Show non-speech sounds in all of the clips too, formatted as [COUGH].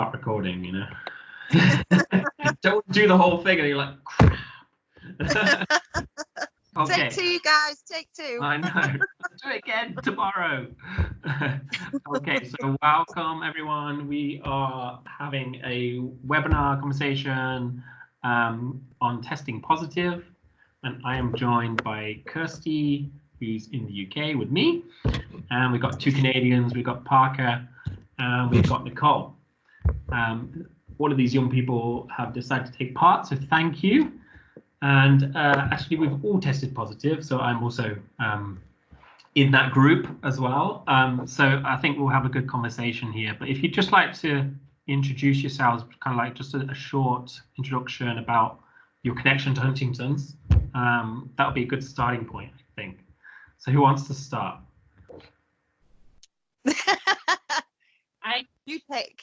recording, you know. [LAUGHS] Don't do the whole thing and you're like, crap. [LAUGHS] okay. Take two, guys. Take two. I know. [LAUGHS] do it again tomorrow. okay, so welcome everyone. We are having a webinar conversation um, on testing positive, and I am joined by Kirsty, who's in the UK with me, and we've got two Canadians. We've got Parker, and we've got Nicole. Um, all of these young people have decided to take part, so thank you. And uh, actually, we've all tested positive, so I'm also um, in that group as well. Um, so I think we'll have a good conversation here. But if you'd just like to introduce yourselves, kind of like just a, a short introduction about your connection to Huntington's, um, that would be a good starting point, I think. So who wants to start? [LAUGHS] I you pick.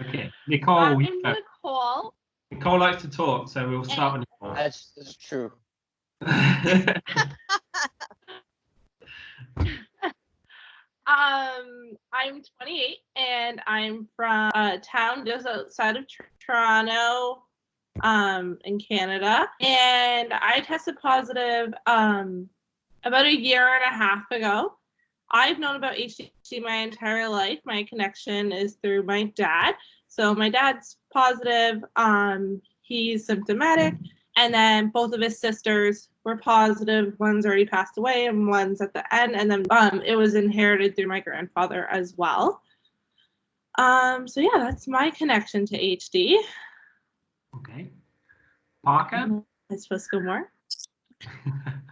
Okay, Nicole. I'm you. Nicole. Nicole likes to talk, so we'll start with Nicole. That's, that's true. [LAUGHS] Um, I'm 28 and I'm from a town just outside of Toronto, um, in Canada. And I tested positive um about a year and a half ago. I've known about HD my entire life. My connection is through my dad. So my dad's positive. Um, he's symptomatic, and then both of his sisters were positive. One's already passed away, and one's at the end. And then um, it was inherited through my grandfather as well. Um, so yeah, that's my connection to HD. okay. Parker? I supposed to go more? [LAUGHS]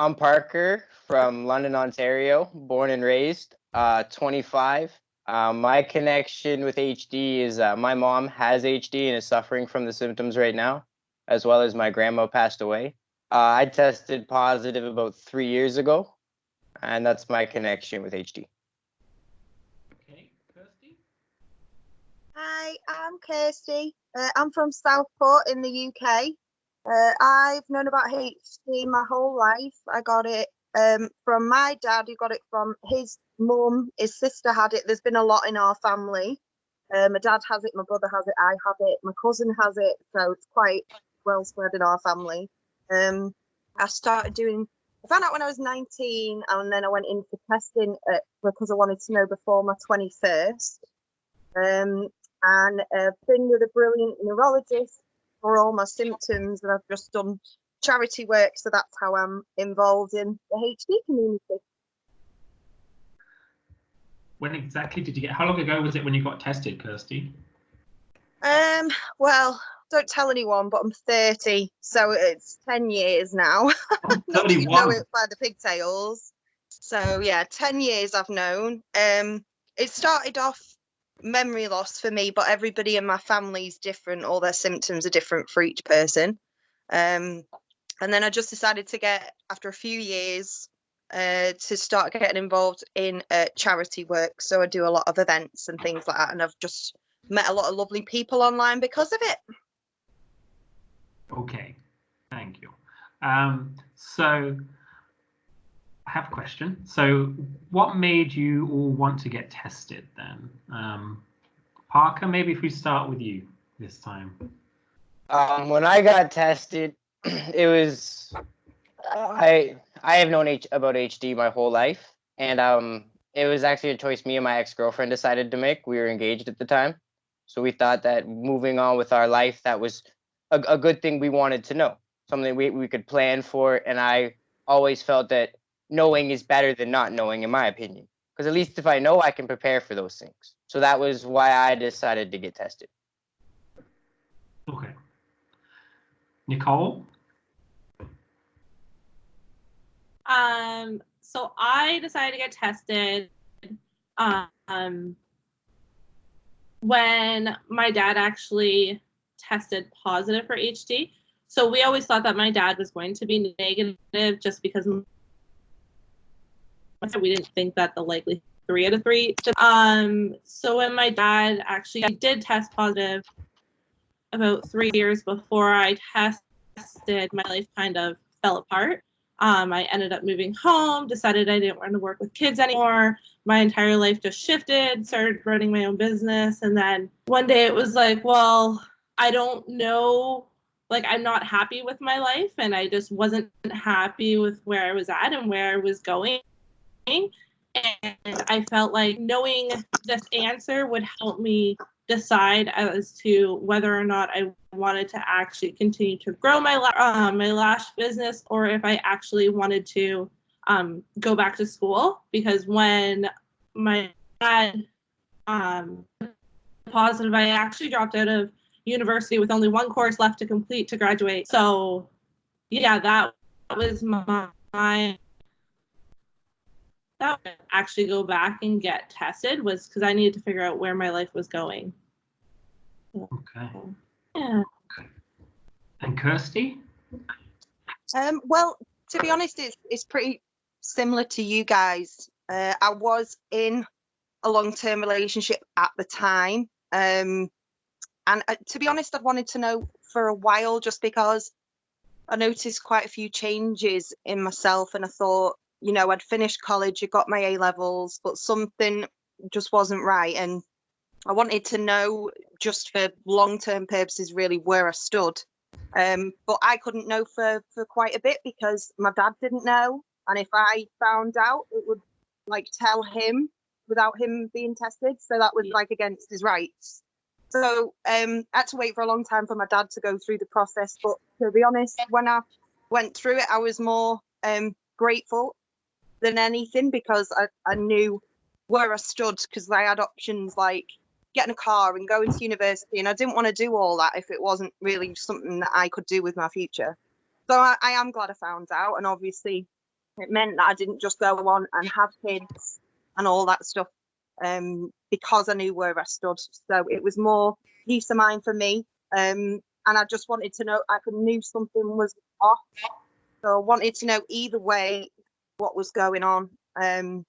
I'm Parker from London, Ontario, born and raised, uh, 25. Uh, my connection with HD is uh, my mom has HD and is suffering from the symptoms right now, as well as my grandma passed away. Uh, I tested positive about three years ago, and that's my connection with HD. Okay, Kirsty? Hi, I'm Kirsty. Uh, I'm from Southport in the UK. Uh, I've known about HD my whole life. I got it um, from my dad, who got it from his mum. His sister had it. There's been a lot in our family. Uh, my dad has it, my brother has it, I have it, my cousin has it. So it's quite well spread in our family. Um, I started doing, I found out when I was 19, and then I went in for testing uh, because I wanted to know before my 21st. Um, and I've been with a brilliant neurologist for all my symptoms, and I've just done charity work, so that's how I'm involved in the HD community. When exactly did you get, how long ago was it when you got tested, Kirsty? Um, well, don't tell anyone, but I'm 30, so it's 10 years now. [LAUGHS] Oh, Not you know it by the pigtails. So yeah, 10 years I've known. Um, it started off memory loss for me, but everybody in my family is different. All their symptoms are different for each person. Um, and then I just decided to get, after a few years, uh, to start getting involved in uh, charity work. So I do a lot of events and things like that, and I've just met a lot of lovely people online because of it. Okay, thank you. Um, so I have a question. So what made you all want to get tested then? Um, Parker, maybe if we start with you this time. Um, when I got tested, [CLEARS THROAT] it was I I have known H, about HD my whole life, and um, it was actually a choice me and my ex girlfriend decided to make. We were engaged at the time, so we thought that moving on with our life, that was a, a good thing we wanted to know, something we we could plan for. And I always felt that knowing is better than not knowing, in my opinion, because at least if I know, I can prepare for those things. So that was why I decided to get tested. Okay. Nicole? Um, so I decided to get tested um, when my dad actually tested positive for HD. So we always thought that my dad was going to be negative just because we didn't think that the likely three out of three. Um, so when my dad actually did test positive about three years before I tested, my life kind of fell apart. Um, I ended up moving home, decided I didn't want to work with kids anymore. My entire life just shifted, started running my own business. And then one day it was like, well, I don't know. Like, I'm not happy with my life. And I just wasn't happy with where I was at and where I was going. And I felt like knowing this answer would help me decide as to whether or not I wanted to actually continue to grow my uh, my lash business or if I actually wanted to um, go back to school because when my dad um, positive, I actually dropped out of university with only one course left to complete to graduate. So yeah, that was my, my that would actually go back and get tested was because I needed to figure out where my life was going. Okay. Yeah. And Kirsty? Um, well, to be honest, it's it's pretty similar to you guys. Uh, I was in a long-term relationship at the time, um, and uh, to be honest, I'd wanted to know for a while just because I noticed quite a few changes in myself, and I thought, you know, I'd finished college, I got my A levels, but something just wasn't right, and I wanted to know just for long-term purposes really where I stood. Um, but I couldn't know for for quite a bit because my dad didn't know, and if I found out, it would like tell him without him being tested. So that was like against his rights. So um, I had to wait for a long time for my dad to go through the process. But to be honest, when I went through it, I was more um, grateful than anything because I, I knew where I stood because I had options like getting a car and going to university and I didn't want to do all that if it wasn't really something that I could do with my future. So I, I am glad I found out and obviously it meant that I didn't just go on and have kids and all that stuff um, because I knew where I stood. So it was more peace of mind for me. Um, and I just wanted to know, I knew something was off. So I wanted to know either way what was going on. Um,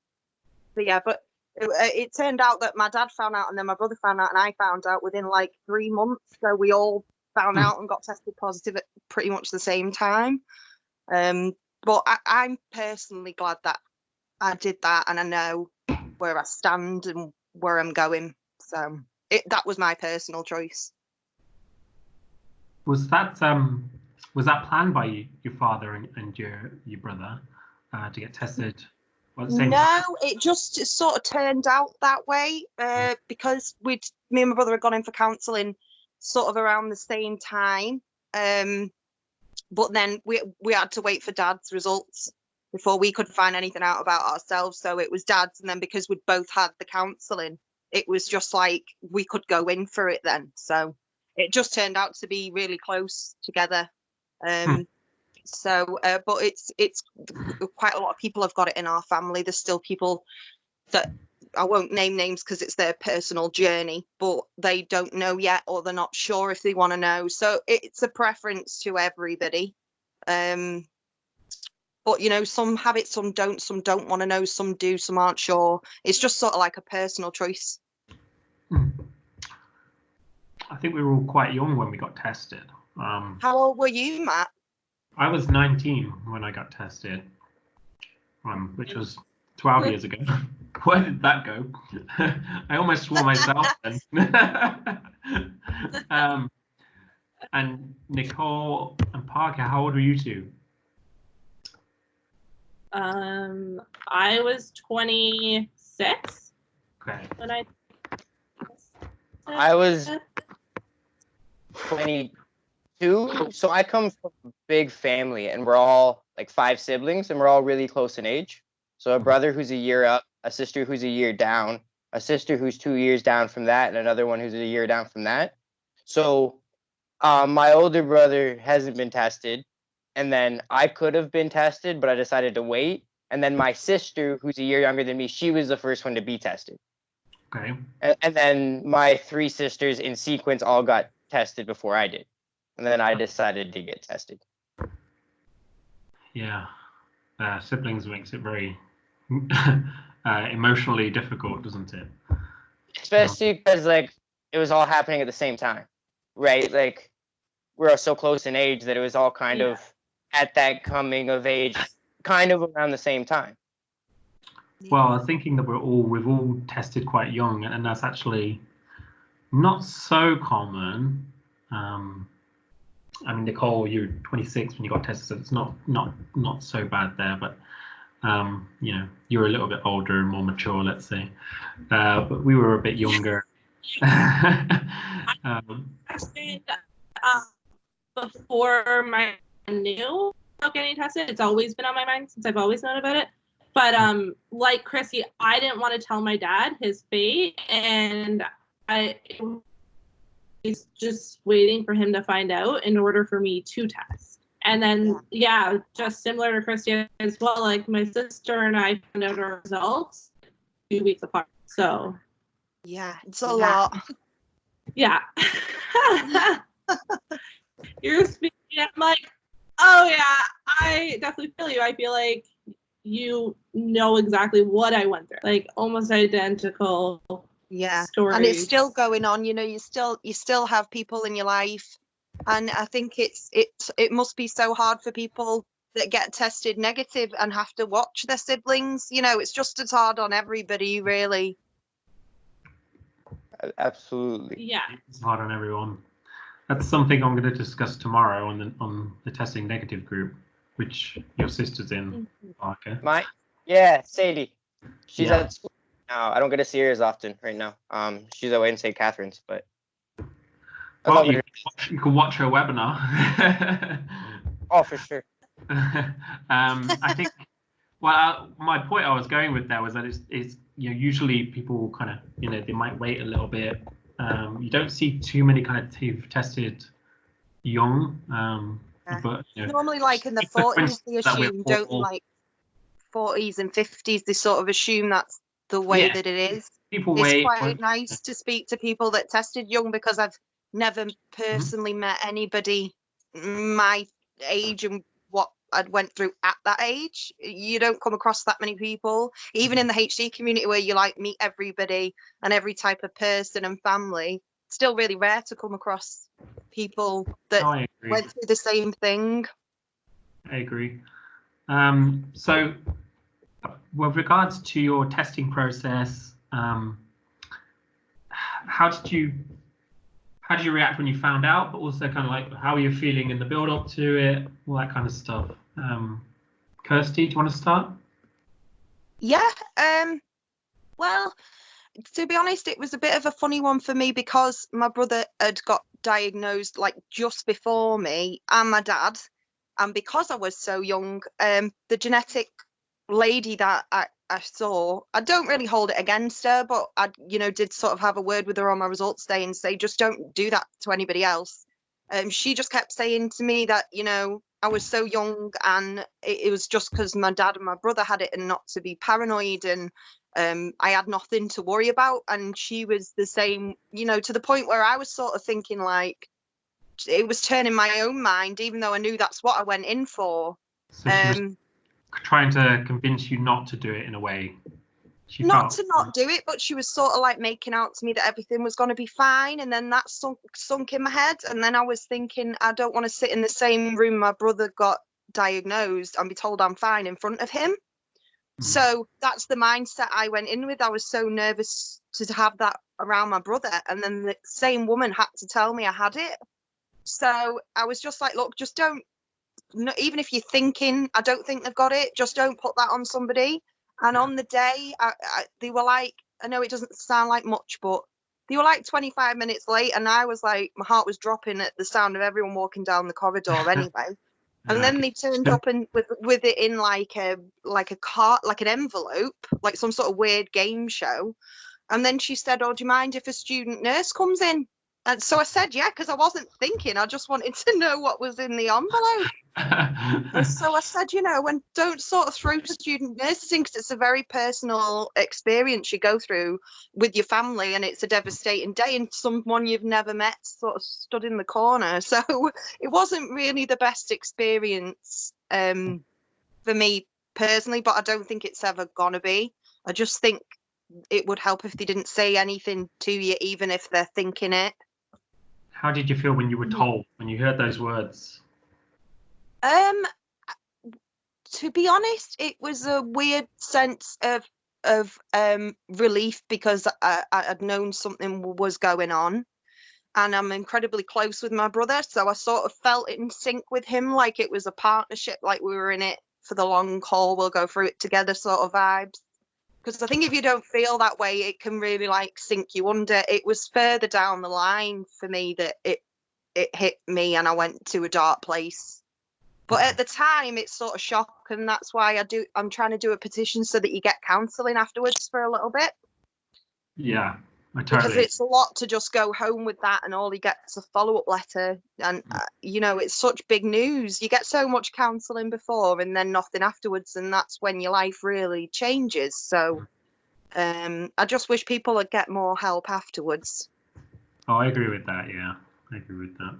so yeah, but it, uh, it turned out that my dad found out and then my brother found out and I found out within like three months. So we all found Hmm. out and got tested positive at pretty much the same time. Um, but I, I'm personally glad that I did that and I know where I stand and where I'm going. So it, that was my personal choice. Was that um was that planned by you, your father and, and your your brother uh, to get tested? at the same No, it just sort of turned out that way uh, because we'd me and my brother had gone in for counselling sort of around the same time. Um, but then we we had to wait for dad's results before we could find anything out about ourselves. So it was dad's, and then because we'd both had the counselling, it was just like we could go in for it then. So it just turned out to be really close together. Um, so, uh, but it's it's quite a lot of people have got it in our family. There's still people that I won't name names because it's their personal journey, but they don't know yet or they're not sure if they want to know. So it's a preference to everybody. Um, but you know, some have it, some don't, some don't want to know, some do, some aren't sure. It's just sort of like a personal choice. Hmm. I think we were all quite young when we got tested. Um, How old were you, Matt? I was 19 when I got tested, um, which was 12 years ago. [LAUGHS] Where did that go? [LAUGHS] I almost swore myself [LAUGHS] then. um, and Nicole and Parker, how old were you two? Um, I was 26 Okay. when I. I was 22. So I come from a big family and we're all like five siblings and we're all really close in age. So a brother who's a year up, a sister who's a year down, a sister who's two years down from that, and another one who's a year down from that. So um, my older brother hasn't been tested. And then I could have been tested, but I decided to wait. And then my sister, who's a year younger than me, she was the first one to be tested. Okay. And, and then my three sisters in sequence all got tested before I did. And then I decided to get tested. Yeah. Uh, siblings makes it very [LAUGHS] uh, emotionally difficult, doesn't it? Especially because like it was all happening at the same time. Right? Like we're all so close in age that it was all kind Yeah. of at that coming of age kind of around the same time. Well, I was thinking that we're all we've all tested quite young, and that's actually not so common. Um, I mean, Nicole, you're 26 when you got tested, so it's not not not so bad there. But um, you know, you're a little bit older and more mature, let's say. Uh, but we were a bit younger. [LAUGHS] um, uh, before my new about getting tested. It's always been on my mind since I've always known about it. But um, like Chrissy, I didn't want to tell my dad his fate, and I was just waiting for him to find out in order for me to test. And then, yeah, just similar to Christy as well. Like my sister and I found out our results two weeks apart. So Yeah, it's a Yeah. lot. yeah. [LAUGHS] You're speaking. I'm like, oh yeah, I definitely feel you. I feel like you know exactly what I went through. Like almost identical Yeah. stories. and it's still going on you know you still you still have people in your life and i think it's it it must be so hard for people that get tested negative and have to watch their siblings you know it's just as hard on everybody really Absolutely. yeah. it's hard on everyone. That's something I'm going to discuss tomorrow on the on the testing negative group, which your sister's in, mm-hmm. Parker. My yeah, Sadie. She's Yeah. at school now. I don't get to see her as often right now. Um, she's away in St. Catharines, but I Well, you, her. can watch- you can watch her webinar. [LAUGHS] Oh, for sure. [LAUGHS] um, I think. Well, uh, my point I was going with there was that it's, it's you know usually people kind of you know they might wait a little bit. Um, you don't see too many kind of t- tested young, um, Yeah. but you know, normally like in the 40s they coincidence that we're assume don't like 40s and 50s they sort of assume that's the way Yeah. that it is people it's wait. quite nice to speak to people that tested young because I've never Mm-hmm. personally met anybody my age and what I'd went through at that age. You don't come across that many people, even in the HD community where you like meet everybody and every type of person and family. Still really rare to come across people that went through the same thing. I agree. Um, so, with regards to your testing process, um, how did you how did you react when you found out? But also, kind of like how are you feeling in the build up to it, all that kind of stuff. Um, Kirsty, do you want to start? Yeah. Um. Well, to be honest, it was a bit of a funny one for me because my brother had got diagnosed like just before me and my dad, and because I was so young, um, the genetic lady that I, I saw, I don't really hold it against her, but I, you know, did sort of have a word with her on my results day and say, just don't do that to anybody else. Um, she just kept saying to me that, you know, I was so young and it, it was just because my dad and my brother had it and not to be paranoid and um, I had nothing to worry about. And she was the same, you know, to the point where I was sort of thinking like it was turning my own mind, even though I knew that's what I went in for. So she was Um, trying to convince you not to do it in a way. She not felt- to not do it, but she was sort of like making out to me that everything was going to be fine. And then that sunk, sunk in my head. And then I was thinking, I don't want to sit in the same room my brother got diagnosed and be told I'm fine in front of him. Mhm. So that's the mindset I went in with. I was so nervous to have that around my brother. And then the same woman had to tell me I had it. So I was just like, look, just don't, no, even if you're thinking, I don't think they've got it, just don't put that on somebody. And on the day, I, I, they were like, I know it doesn't sound like much, but they were like 25 minutes late. And I was like, my heart was dropping at the sound of everyone walking down the corridor [LAUGHS] anyway. And then they turned up and with with it in like a like a cart, like an envelope, like some sort of weird game show. And then she said, "Oh, do you mind if a student nurse comes in?" And so I said, "Yeah," because I wasn't thinking. I just wanted to know what was in the envelope. [LAUGHS] So I said, you know, and don't sort of throw student nursing because it's a very personal experience you go through with your family, and it's a devastating day. And someone you've never met sort of stood in the corner, [LAUGHS] so it wasn't really the best experience um, for me personally. But I don't think it's ever gonna be. I just think it would help if they didn't say anything to you, even if they're thinking it. How did you feel when you were told, when you heard those words? Um, to be honest, it was a weird sense of of um, relief because I, I had known something was going on, and I'm incredibly close with my brother, so I sort of felt in sync with him, like it was a partnership, like we were in it for the long haul. We'll go through it together, sort of vibes. Because I think if you don't feel that way, it can really like sink you under. It was further down the line for me that it it hit me, and I went to a dark place. But at mm. the time, it's sort of shock, and that's why I do. I'm trying to do a petition so that you get counselling afterwards for a little bit, Yeah, I because it's a lot to just go home with that, and all he get's is a follow up letter, and uh, you know it's such big news. You get so much counselling before, and then nothing afterwards, and that's when your life really changes. So, um, I just wish people would get more help afterwards. Oh, I agree with that. Yeah, I agree with that.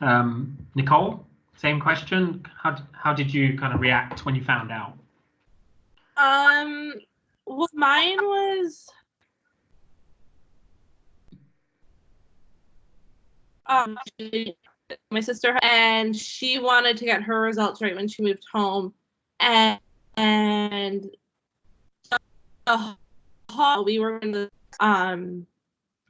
Um, Nicole, same question. How how did you kind of react when you found out? Um, well, mine was. Um, my sister and she wanted to get her results right when she moved home, and and uh, we were in the um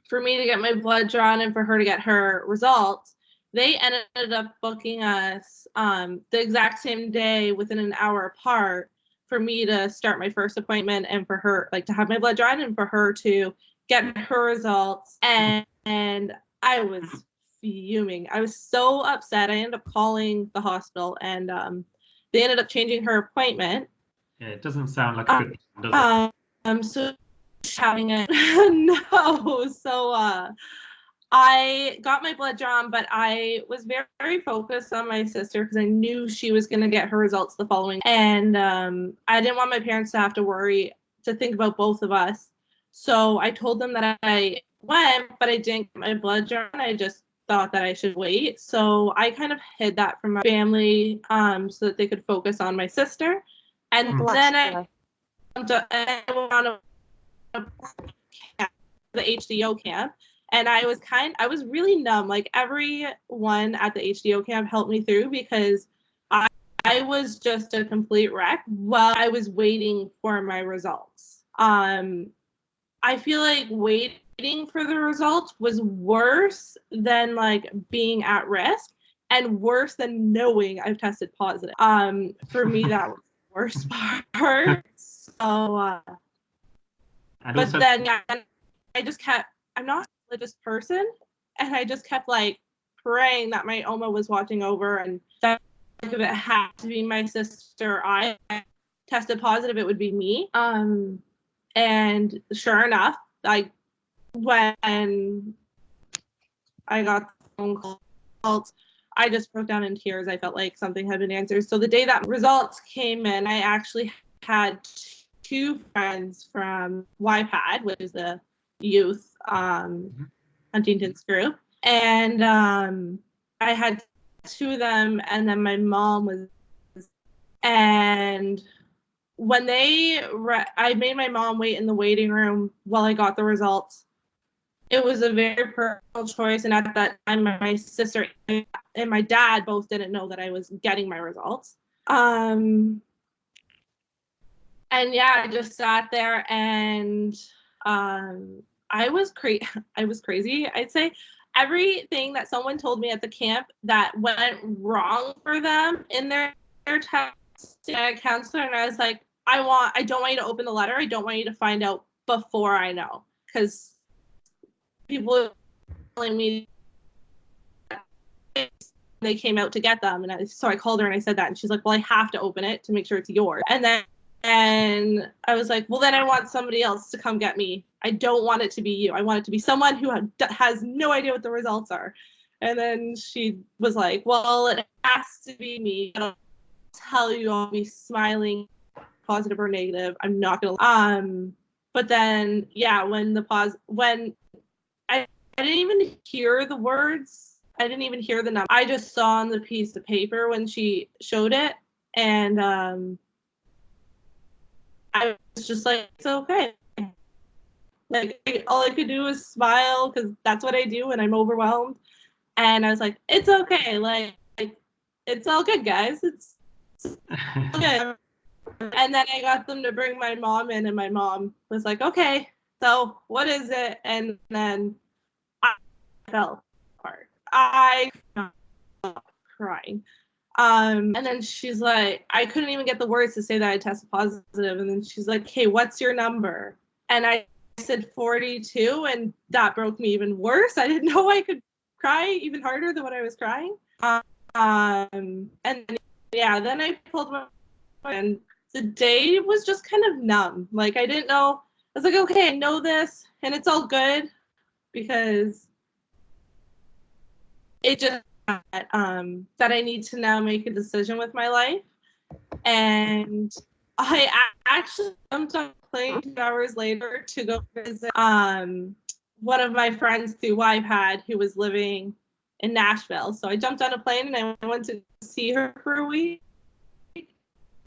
for me to get my blood drawn and for her to get her results. They ended up booking us um the exact same day within an hour apart for me to start my first appointment and for her like to have my blood drawn and for her to get her results and and I was fuming. I was so upset. I ended up calling the hospital and um they ended up changing her appointment. Yeah, it doesn't sound like a Um, good plan, does it? Um so having it [LAUGHS] no. So uh I got my blood drawn, but I was very, very focused on my sister because I knew she was going to get her results the following. And um, I didn't want my parents to have to worry to think about both of us. So I told them that I went, but I didn't get my blood drawn. I just thought that I should wait. So I kind of hid that from my family um, so that they could focus on my sister. And Mm. Bless then I went to- I went on a, a camp, the HDYO camp, and I was kind, I was really numb. Like everyone at the HDYO camp helped me through because I, I was just a complete wreck while I was waiting for my results. Um, I feel like waiting for the results was worse than like being at risk and worse than knowing I've tested positive. Um, for me, [LAUGHS] that was the worst [LAUGHS] part. So, uh, but then yeah, I just kept. I'm not a religious person, and I just kept like praying that my Oma was watching over, and that if it had to be my sister, I tested positive, it would be me. Um, and sure enough, like when I got the phone call, I just broke down in tears. I felt like something had been answered. So the day that results came in, I actually had two friends from YPAD, which is the youth um, Mhm. Huntington's group, and um, I had two of them, and then my mom was, and when they, re- I made my mom wait in the waiting room while I got the results. It was a very personal choice, and at that time, my sister and my dad both didn't know that I was getting my results. Um, and yeah, I just sat there and um, I was crazy. [LAUGHS] I was crazy. I'd say everything that someone told me at the camp that went wrong for them in their their testing a counselor, and I was like, I want, I don't want you to open the letter. I don't want you to find out before I know, because people telling me they came out to get them, and I, so I called her and I said that, and she's like, well, I have to open it to make sure it's yours, and then. And I was like, well, then I want somebody else to come get me. I don't want it to be you. I want it to be someone who has no idea what the results are. And then she was like, well, it has to be me. I'll tell you, I'll be smiling, positive or negative. I'm not gonna. Um, but then, yeah, when the pause, when I, didn't even hear the words. I didn't even hear the number. I just saw on the piece of paper when she showed it, and um, I was just like, it's okay. Like all I could do was smile because that's what I do when I'm overwhelmed. And I was like, it's okay. Like, like it's all good, guys. It's [LAUGHS] Okay. And then I got them to bring my mom in, and my mom was like, okay, so what is it? And then fell apart. I crying. Um, and then she's like, I couldn't even get the words to say that I tested positive. And then she's like, hey, what's your number? And I said 42, and that broke me even worse. I didn't [LAUGHS] know I could cry even harder than what I was crying. Um, and then, yeah, then I pulled my and the day was just kind of numb. Like I didn't know. I was like, okay, I know this, and it's all good because it just um, that I need to now make a decision with my life. And I actually jumped on a plane two hours later to go visit um, one of my friends through YPAD who was living in Nashville. So I jumped on a plane and I went to see her for a week.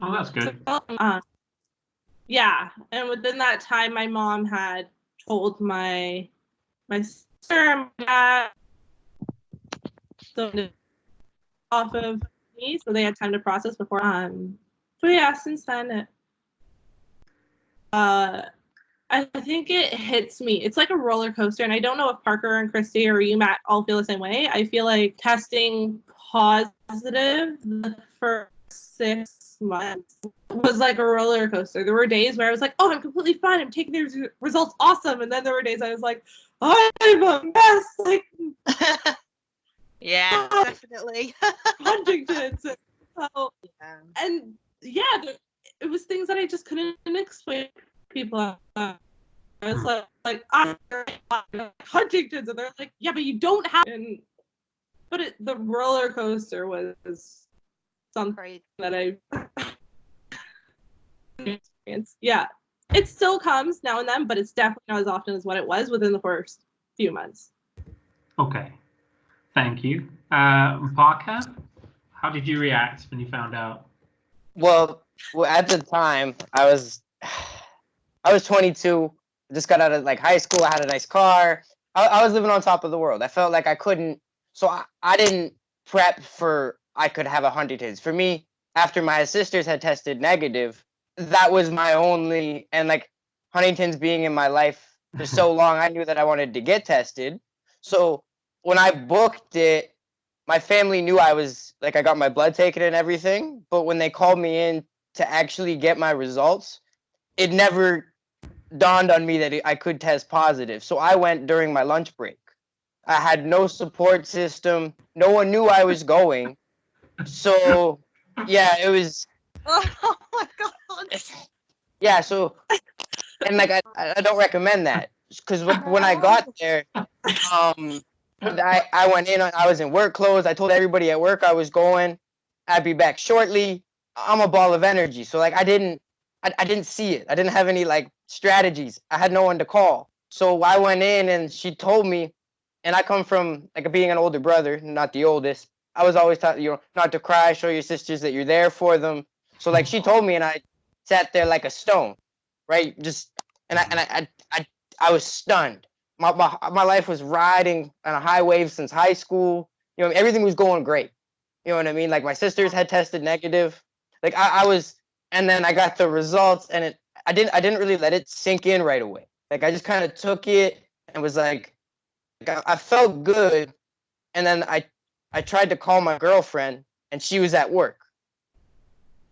Oh, that's good. Um, yeah, and within that time, my mom had told my my sister and my dad so off of me, so they had time to process before. Um, but yeah, since then, it, uh, I think it hits me. It's like a roller coaster, and I don't know if Parker and Christy or you, Matt, all feel the same way. I feel like testing positive the first six months was like a roller coaster. There were days where I was like, "Oh, I'm completely fine. I'm taking these results awesome," and then there were days I was like, "I'm a mess." Like [LAUGHS] yeah, [LAUGHS] definitely. [LAUGHS] Huntington's. And so, yeah. and yeah, there, it was things that I just couldn't explain to people. I was like, like I'm Huntington's, and they're like, yeah, but you don't have. And but it, the roller coaster was something Right. that I [LAUGHS] experienced. Yeah, it still comes now and then, but it's definitely not as often as what it was within the first few months. Okay. Thank you. Uh, Parker, how did you react when you found out? Well, well, at the time, I was, I was 22. Just got out of like high school. I had a nice car. I, I was living on top of the world. I felt like I couldn't. So I, I didn't prep for I could have a Huntington's. For me, after my sisters had tested negative, that was my only and like Huntington's being in my life for so [LAUGHS] long, I knew that I wanted to get tested. So when I booked it, my family knew I was like I got my blood taken and everything, but when they called me in to actually get my results, it never dawned on me that I could test positive. So I went during my lunch break. I had no support system. No one knew I was going. So yeah, it was [LAUGHS] Oh my god. yeah, so and like I, I don't recommend that because when I got there, [LAUGHS] um, I I went in. I was in work clothes. I told everybody at work I was going. I'd be back shortly. I'm a ball of energy, so like I didn't I, I didn't see it. I didn't have any like strategies. I had no one to call. So I went in and she told me, and I come from like being an older brother, not the oldest. I was always taught you know not to cry, show your sisters that you're there for them. So like she told me, and I sat there like a stone, right? Just and I and I I I, I was stunned. My, my my life was riding on a high wave since high school. You know, everything was going great. You know what I mean? Like my sisters had tested negative. Like I, I was, and then I got the results, and it I didn't I didn't really let it sink in right away. Like I just kind of took it and was like, I, I felt good, and then I I tried to call my girlfriend, and she was at work.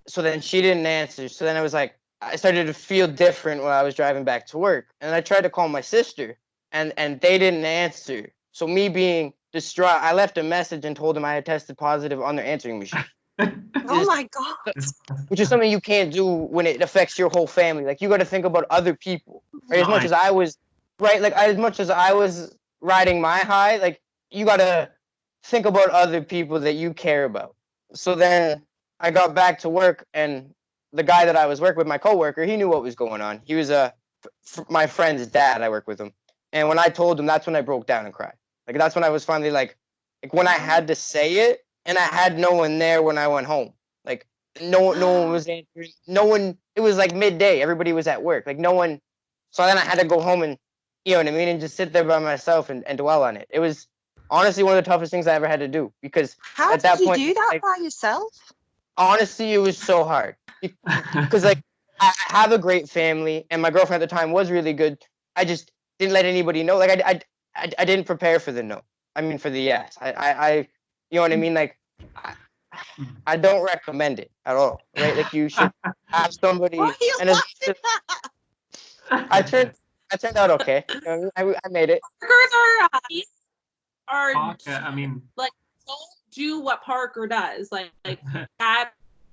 So then she didn't answer. So then I was like, I started to feel different when I was driving back to work, and I tried to call my sister, and and they didn't answer. So me being distraught, I left a message and told them I had tested positive on their answering machine [LAUGHS] Oh my god. which is something you can't do when it affects your whole family. Like you got to think about other people. Right? As much as I was, right? Like as much as I was riding my high, like you got to think about other people that you care about. So then I got back to work, and the guy that I was working with, my coworker, he knew what was going on. He was a f- f- my friend's dad. I work with him, and when I told him, that's when I broke down and cried. Like that's when I was finally like, like when I had to say it, and I had no one there when I went home. Like no no one was [GASPS] answering. No one. It was like midday. Everybody was at work. Like no one. So then I had to go home and you know what I mean, and just sit there by myself and, and dwell on it. It was honestly one of the toughest things I ever had to do because How At did that you point, do that like- by yourself? honestly, it was so hard [LAUGHS] because like I I have a great family, and my girlfriend at the time was really good. I just didn't let anybody know. Like I, I, I, I didn't prepare for the no. I mean, for the yes. I, I, I you know what I mean? Like, I, I don't recommend it at all. Right? Like you should [LAUGHS] have somebody. Why are And it's, laughing? I turned, I turned out okay. [LAUGHS] You know I. I, I made it. Parkers are uh, are Parker, I mean, like don't do what Parker does. Like like [LAUGHS] that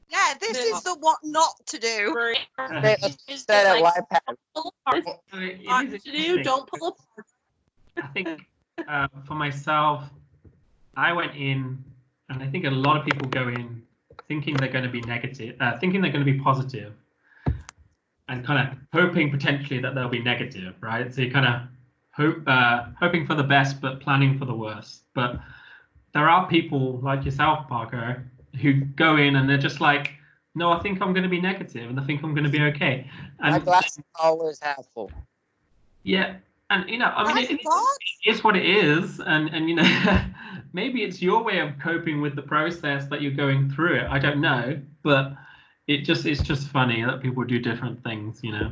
Yeah, this is the what not to do. [LAUGHS] for Say- [LAUGHS] is Say that like, YPAD. don't pull apart. I mean, it Not to do. interesting. Don't pull apart. I think uh, for myself, I went in, and I think a lot of people go in thinking they're going to be negative, uh, thinking they're going to be positive, and kind of hoping potentially that they'll be negative, right? So you kind of hope, uh, hoping for the best, but planning for the worst. But there are people like yourself, Parker, who go in and they're just like, no, I think I'm going to be negative, and I think I'm going to be okay. My And glass is always half full. yeah, and you know, I mean, it- it- it's what it is and and you know [LAUGHS] maybe it's your way of coping with the process that you're going through it i don't know but it just it's just funny that people do different things you know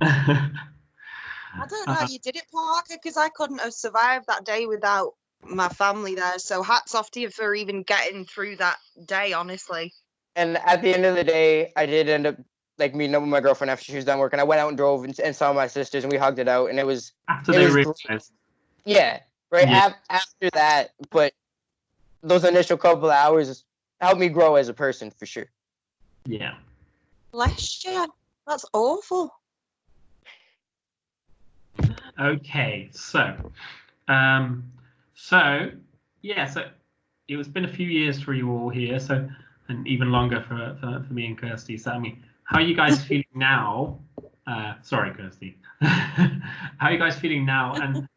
[LAUGHS] I don't know how Uh-huh. you did it, Parker, because I couldn't have survived that day without my family there. So hats off to you for even getting through that day, honestly. And at the end of the day, I did end up like meeting up with my girlfriend after she was done working. I went out and drove and, and saw my sisters, and we hugged it out, and it was after It they was great. yeah, right Yeah. af- after that. But those initial couple of hours helped me grow as a person for sure. yeah Bless you. That's awful. okay so um so yeah so it was been a few years for you all here so and even longer for for, for me and kirsty. So i mean how are you guys [LAUGHS] feeling now uh sorry kirsty. [LAUGHS] How are you guys feeling now? And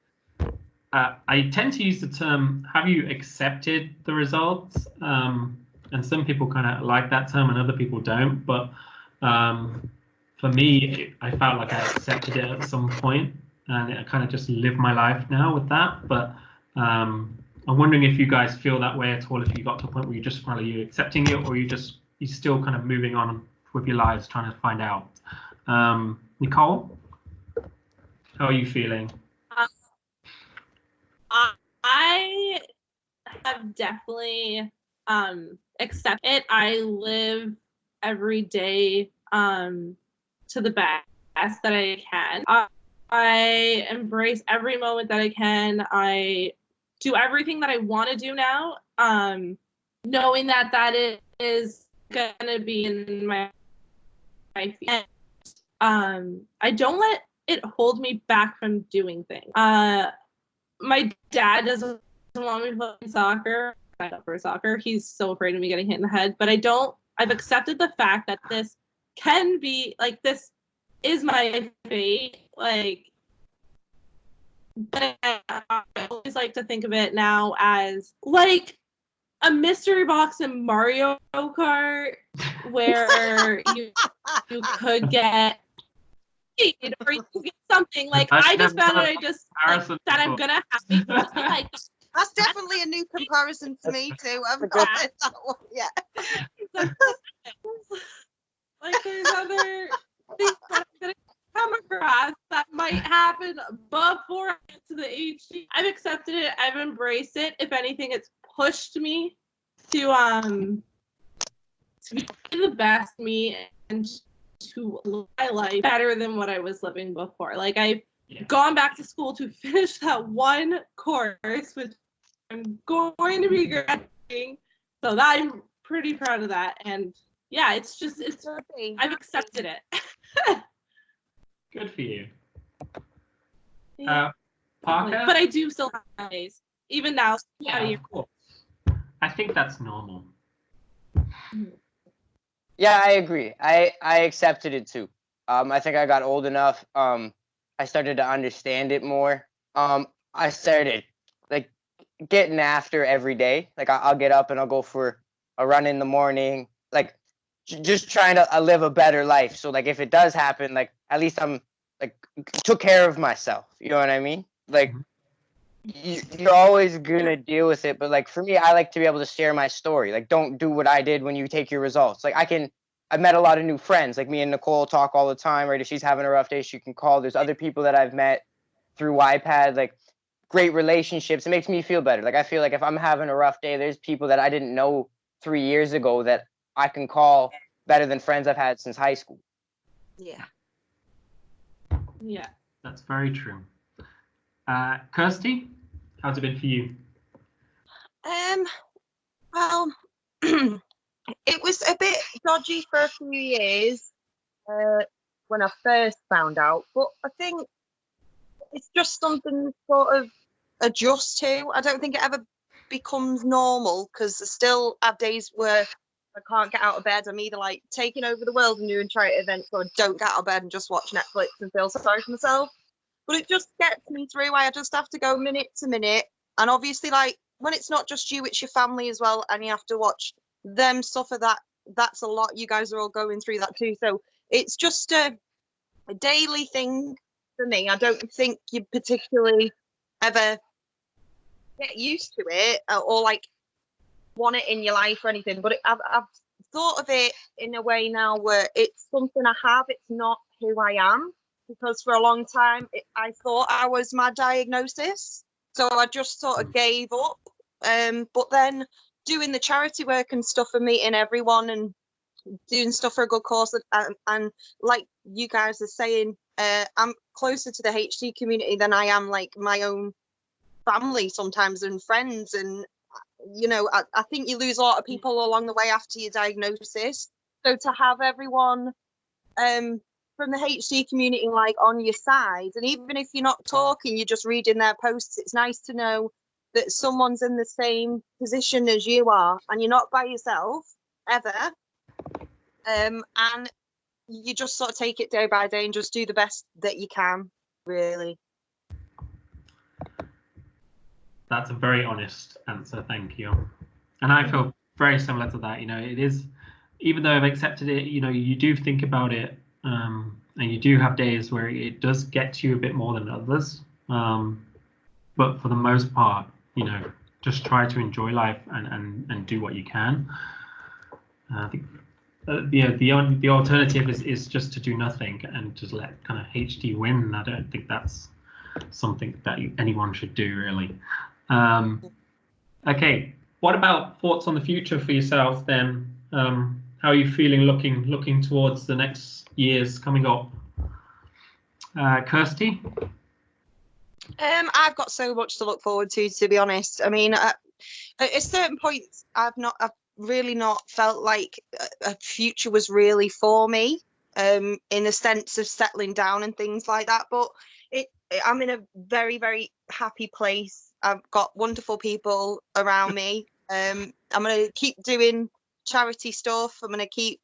uh, i tend to use the term have you accepted the results? Um and some people kind of like that term and other people don't but um for me i felt like i accepted it at some point and I kind of just live my life now with that. But um, I'm wondering if you guys feel that way at all. If you got to a point where you just finally you accepting it, or you just you're still kind of moving on with your lives, trying to find out. Um, Nicole, how are you feeling? I have definitely um accepted it. I live every day um to the best that I can. I, I embrace every moment that I can. I do everything that I want to do now, um, knowing that that is gonna be in my life. Um, I don't let it hold me back from doing things. Uh, my dad doesn't want me playing soccer. For soccer. He's so afraid of me getting hit in the head. But I don't. I've accepted the fact that this can be like this is my fate. Like, but I, I always like to think of it now as like a mystery box in Mario Kart, where [LAUGHS] you you could get or you could get something. Like I've I just found done it. a I just like, that I'm gonna have to like [LAUGHS] That's definitely a new comparison for me too. I've That's not heard that one yet. [LAUGHS] like there's other things that I'm gonna come across that might happen before I get to the HD. I've accepted it. I've embraced it. If anything, it's pushed me to um to be the best me and to live my life better than what I was living before. Like I've Yeah. gone back to school to [LAUGHS] finish that one course, which I'm going to be graduating. So that I'm pretty proud of that. And yeah, it's just it's I've accepted it. [LAUGHS] Good for you. Yeah, Uh, Parker? but I do still have days. Even now, yeah, out of of course. I think that's normal. Yeah, I agree. I I accepted it too. Um, I think I got old enough. Um, I started to understand it more. Um, I started like getting after every day. Like I, I'll get up and I'll go for a run in the morning. Like j- just trying to uh, live a better life. So like if it does happen, like at least I'm like took care of myself. You know what I mean? Like Mhm. you, you're always gonna deal with it. But like for me, I like to be able to share my story. Like, don't do what I did when you take your results. Like, I can. I've met a lot of new friends. Like me and Nicole talk all the time. Right, if she's having a rough day, she can call. There's other people that I've met through YPAD. Like great relationships. It makes me feel better. Like I feel like if I'm having a rough day, there's people that I didn't know three years ago that I can call better than friends I've had since high school. Yeah. Yeah. That's very true. Uh, Kirsty, how's it been for you? Um, well, [CLEARS THROAT] it was a bit dodgy for a few years uh, when I first found out, but I think it's just something to sort of adjust to. I don't think it ever becomes normal because I still have days where I can't get out of bed. I'm either like taking over the world and doing charity events, or don't get out of bed and just watch Netflix and feel sorry for myself. But it just gets me through. I just have to go minute to minute, and obviously, like when it's not just you, it's your family as well, and you have to watch them suffer. That that's a lot. You guys are all going through that too, so it's just a, a daily thing for me. I don't think you particularly ever get used to it or like want it in your life or anything. But it, I've, I've thought of it in a way now where it's something I have. It's not who I am because for a long time it, I thought I was my diagnosis. So I just sort of gave up. Um, but then doing the charity work and stuff and meeting everyone and doing stuff for a good cause and, and like you guys are saying uh, i'm closer to the hd community than i am like my own family sometimes and friends and you know I, I think you lose a lot of people along the way after your diagnosis. So to have everyone um from the hd community like on your side and even if you're not talking you're just reading their posts it's nice to know that someone's in the same position as you are and you're not by yourself ever. Um and you just sort of take it day by day and just do the best that you can really That's a very honest answer. Thank you. And I feel very similar to that. You know, it is, even though I've accepted it, you know, you do think about it um, and you do have days where it does get to you a bit more than others. Um, but for the most part, you know, just try to enjoy life and, and, and do what you can. Uh, I think uh, the the the alternative is, is just to do nothing and just let kind of HD win. I don't think that's something that anyone should do really. Um, okay, what about thoughts on the future for yourself then? Um, how are you feeling looking looking towards the next years coming up? Uh, Kirsty? Um, I've got so much to look forward to, to be honest. I mean, at, at a certain point, I've not, I've really not felt like a, a future was really for me, um, in the sense of settling down and things like that. But it, I'm in a very, very happy place I've got wonderful people around me. Um, I'm going to keep doing charity stuff. I'm going to keep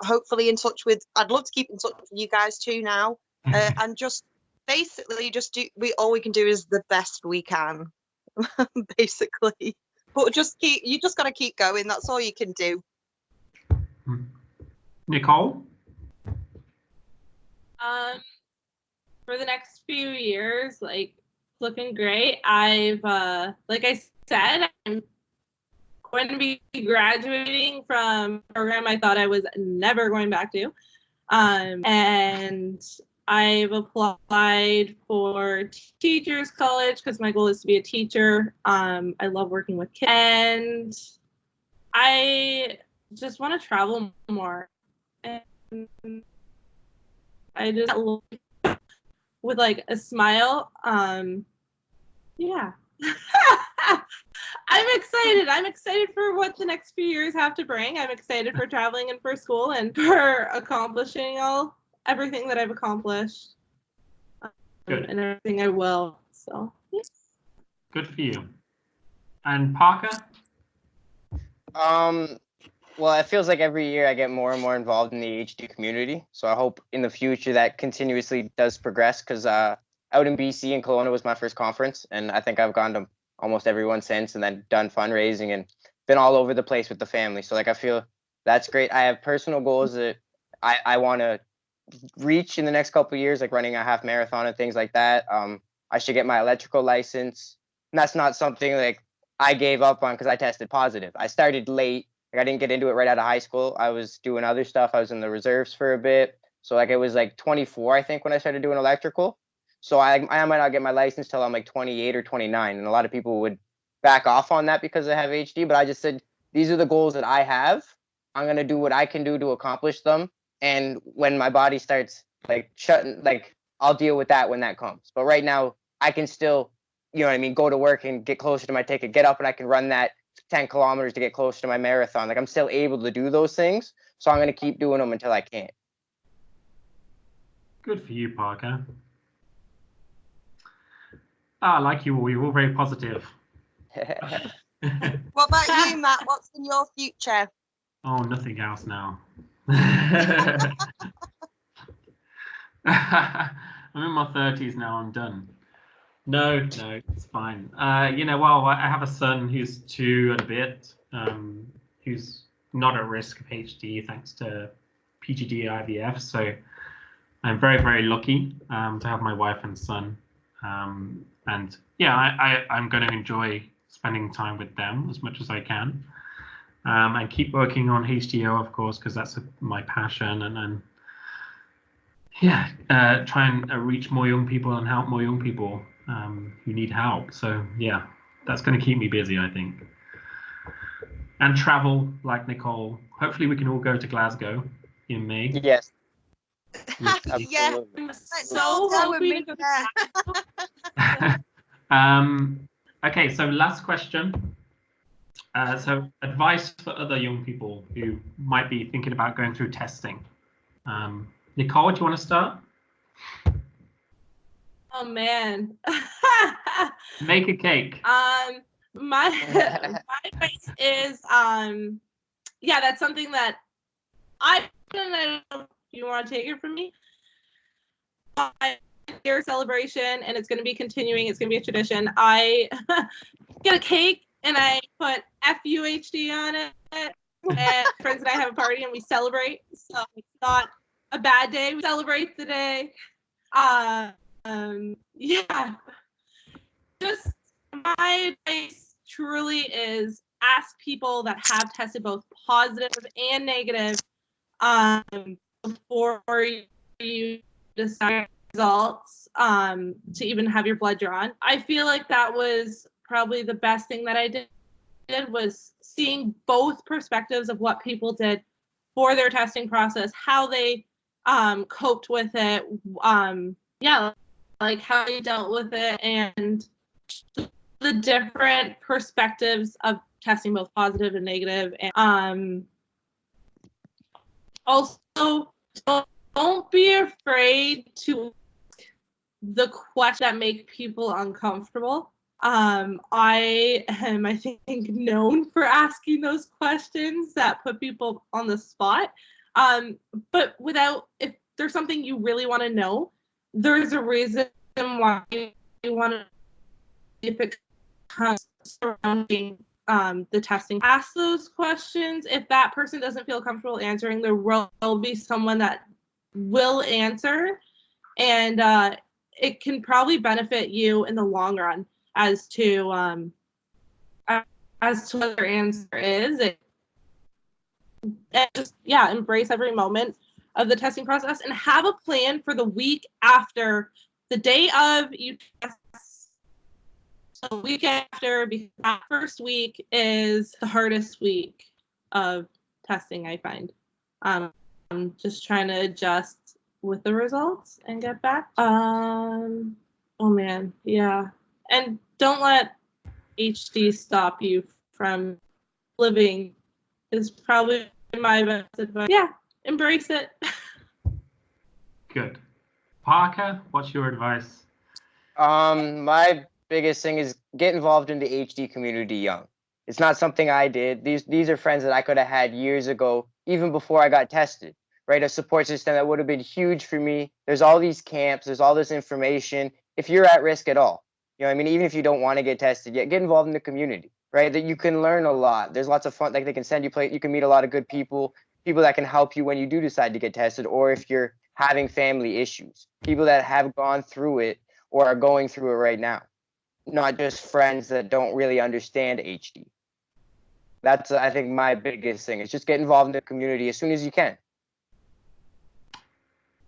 hopefully in touch with, I'd love to keep in touch with you guys too now. [LAUGHS] Uh, and just basically just do, we all we can do is the best we can, [LAUGHS] basically. But just keep, you just got to keep going. That's all you can do. Nicole? Um, for the next few years, like looking great. I've, uh, like I said, I'm going to be graduating from a program I thought I was never going back to. Um, and I've applied for teachers college because my goal is to be a teacher. Um, I love working with kids and I just want to travel more. And I just with like a smile. Um, yeah. [LAUGHS] I'm excited. I'm excited for what the next few years have to bring. I'm excited for traveling and for school and for accomplishing all everything that I've accomplished um, Good. and everything I will. So, yeah. Good for you. And Parker? Um, well, it feels like every year I get more and more involved in the HD community. So I hope in the future that continuously does progress because uh, out in BC and Kelowna was my first conference, and I think I've gone to almost everyone since, and then done fundraising and been all over the place with the family. So like I feel that's great. I have personal goals that I I want to reach in the next couple years, like running a half marathon and things like that. Um, I should get my electrical license. And that's not something like I gave up on because I tested positive. I started late. Like I didn't get into it right out of high school. I was doing other stuff. I was in the reserves for a bit. So like it was like 24, I think, when I started doing electrical. So I I might not get my license till I'm like 28 or 29. And a lot of people would back off on that because I have HD. But I just said these are the goals that I have. I'm gonna do what I can do to accomplish them. And when my body starts like shutting, like I'll deal with that when that comes. But right now, I can still, you know what I mean, go to work and get closer to my ticket, get up and I can run that 10 kilometers to get closer to my marathon. Like I'm still able to do those things. So I'm gonna keep doing them until I can't. Good for you, Parker. Ah, I like you all. You're all very positive. What about [LAUGHS] you, Matt? What's in your future? oh, nothing else now. [LAUGHS] [LAUGHS] I'm in my 30s now. I'm done. No, no, it's fine. Uh, you know, well, I have a son who's two and a bit, um, who's not at risk of HD thanks to PGD IVF. So I'm very, very lucky um, to have my wife and son. Um, and yeah, I, I, I'm going to enjoy spending time with them as much as I can. Um, and keep working on HDYO, of course, because that's a, my passion. And then, yeah, uh, try and uh, reach more young people and help more young people um, who need help. So, yeah, that's going to keep me busy, I think. And travel like Nicole. Hopefully, we can all go to Glasgow in May. yes. [LAUGHS] [LAUGHS] Yeah. so Go hoping me to there. um, okay, so last question. Uh, so, advice for other young people who might be thinking about going through testing. Um, Nicole, do you want to start? Oh man. [LAUGHS] Make a cake. um my [LAUGHS] my advice is um yeah, that's something that I don't know if you want to take it from me. I year celebration and it's going to be continuing. It's going to be a tradition. I [LAUGHS] get a cake and I put FUHD on it. And friends and I have a party and we celebrate. So it's not a bad day. We celebrate the day. Uh, um, [LAUGHS] yeah. Just my advice truly is ask people that have tested both positive and negative um, before you decide results um, to even have your blood drawn. I feel like that was probably the best thing that I did, did was seeing both perspectives of what people did for their testing process, how they um, coped with it, um, yeah, like how you dealt with it, and the different perspectives of testing both positive and negative. And um, also, don't be afraid to the questions that make people uncomfortable. Um, I am, I think, known for asking those questions that put people on the spot. Um, but without, if there's something you really want to know, there's a reason why you want to, if it comes surrounding um, the testing, ask those questions. If that person doesn't feel comfortable answering, there will be someone that will answer. And uh, it can probably benefit you in the long run as to um as to what their answer is it, and just yeah embrace every moment of the testing process and have a plan for the week after the day of you test so the week after because that first week is the hardest week of testing i find um i'm just trying to adjust with the results and get back. Um, oh man, yeah. And don't let HD stop you from living is probably my best advice. Yeah, embrace it. [LAUGHS] Good. Parker, what's your advice? Um, my biggest thing is get involved in the HD community young. It's not something I did. These these are friends that I could have had years ago, even before I got tested. Right, a support system that would have been huge for me. There's all these camps. There's all this information. If you're at risk at all, you know, what I mean, even if you don't want to get tested yet, get involved in the community. Right, that you can learn a lot. There's lots of fun. Like they can send you play. You can meet a lot of good people. People that can help you when you do decide to get tested, or if you're having family issues. People that have gone through it or are going through it right now not just friends that don't really understand HD. That's I think my biggest thing is just get involved in the community as soon as you can.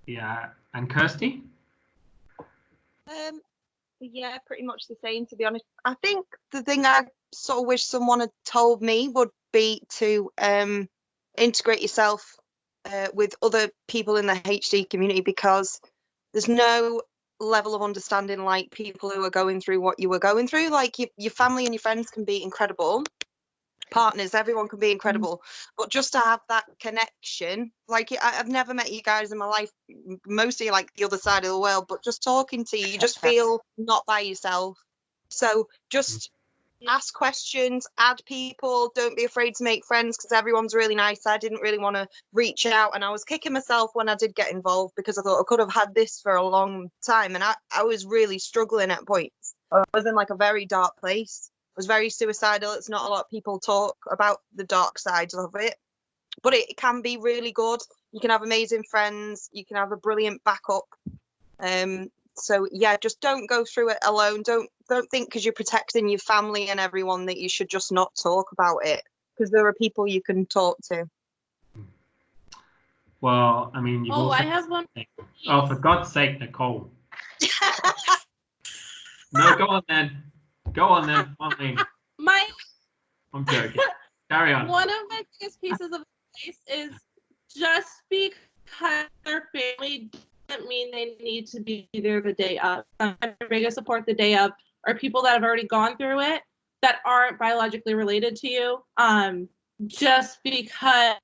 Yeah. And Kirsty? Um, yeah, pretty much the same. To be honest, I think the thing I sort of wish someone had told me would be to um integrate yourself uh, with other people in the HD community because there's no level of understanding like people who are going through what you were going through. Like your your family and your friends can be incredible, partners, everyone can be incredible, but just to have that connection, like I, I've never met you guys in my life, mostly like the other side of the world, but just talking to you, you just [LAUGHS] feel not by yourself. So just ask questions, add people, don't be afraid to make friends because everyone's really nice. I didn't really want to reach out and I was kicking myself when I did get involved because I thought I could have had this for a long time and I, I was really struggling at points. I was in like a very dark place. I was very suicidal. It's not a lot of people talk about the dark sides of it, but it can be really good. You can have amazing friends. You can have a brilliant backup. Um, so yeah, just don't go through it alone. Don't don't think because you're protecting your family and everyone that you should just not talk about it because there are people you can talk to. Well, I mean, you've Oh. I have one. Oh, for God's sake, Nicole. No, go on then. Go on then. Come on, Lee. My I'm joking. Carry on. one of my biggest pieces of advice is just because their family doesn't mean they need to be there the day of. My biggest support the day of are people that have already gone through it that aren't biologically related to you. Um, just because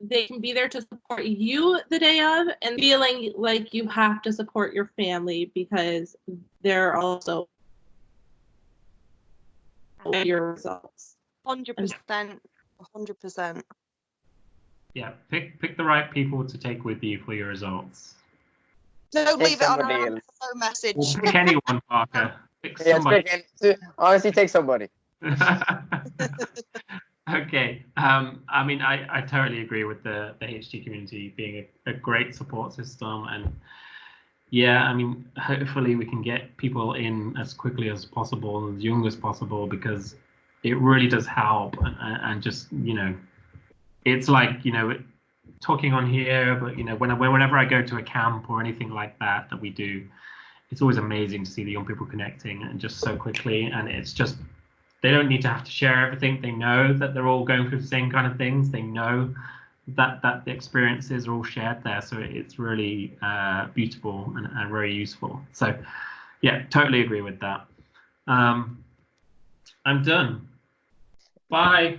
they can be there to support you the day of and feeling like you have to support your family because they're also your results. Hundred percent, hundred percent. Yeah, pick pick the right people to take with you for your results. Don't Take leave it on a somebody else. phone message. Or pick anyone, Parker. Pick Yeah, somebody. pick- [LAUGHS] honestly, take somebody. [LAUGHS] okay. Um, I mean, I, I totally agree with the, the HD community being a, a great support system. And yeah, I mean, hopefully we can get people in as quickly as possible, and as young as possible, because it really does help. And, and and just, you know, it's like, you know, talking on here, but, you know, when, whenever I go to a camp or anything like that that we do, it's always amazing to see the young people connecting and just so quickly. And it's just they don't need to have to share everything. They know that they're all going through the same kind of things. They know that that the experiences are all shared there. So it's really uh, beautiful and, and very useful. So yeah, totally agree with that. Um, I'm done. Bye.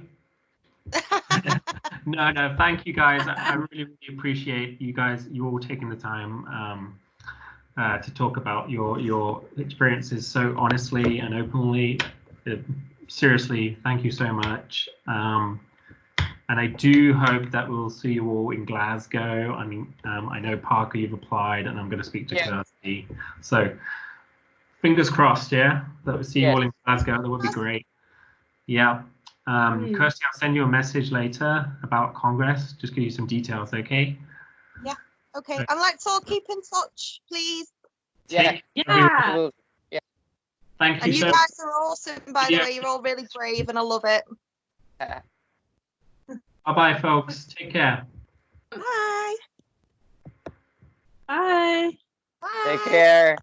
[LAUGHS] no, no, thank you guys. I, I really, really appreciate you guys, you all taking the time um, uh, to talk about your your experiences so honestly and openly. Uh, seriously, thank you so much. Um, and I do hope that we'll see you all in Glasgow. I mean, um, I know Parker, you've applied, and I'm going to speak to Yeah. Kirsty. So fingers crossed, yeah, that we'll see you all in Glasgow. That would be great. Yeah. Um, Mm. Kirsty, I'll send you a message later about Congress. Just give you some details, okay? Yeah. Okay, and let's all keep in touch, please. Yeah. Take- Yeah. Thank you And you so guys are awesome, by the way. You're all really brave, and I love it. [LAUGHS] Yeah. Bye bye, folks. Take care. Bye. Bye. Bye. Take care.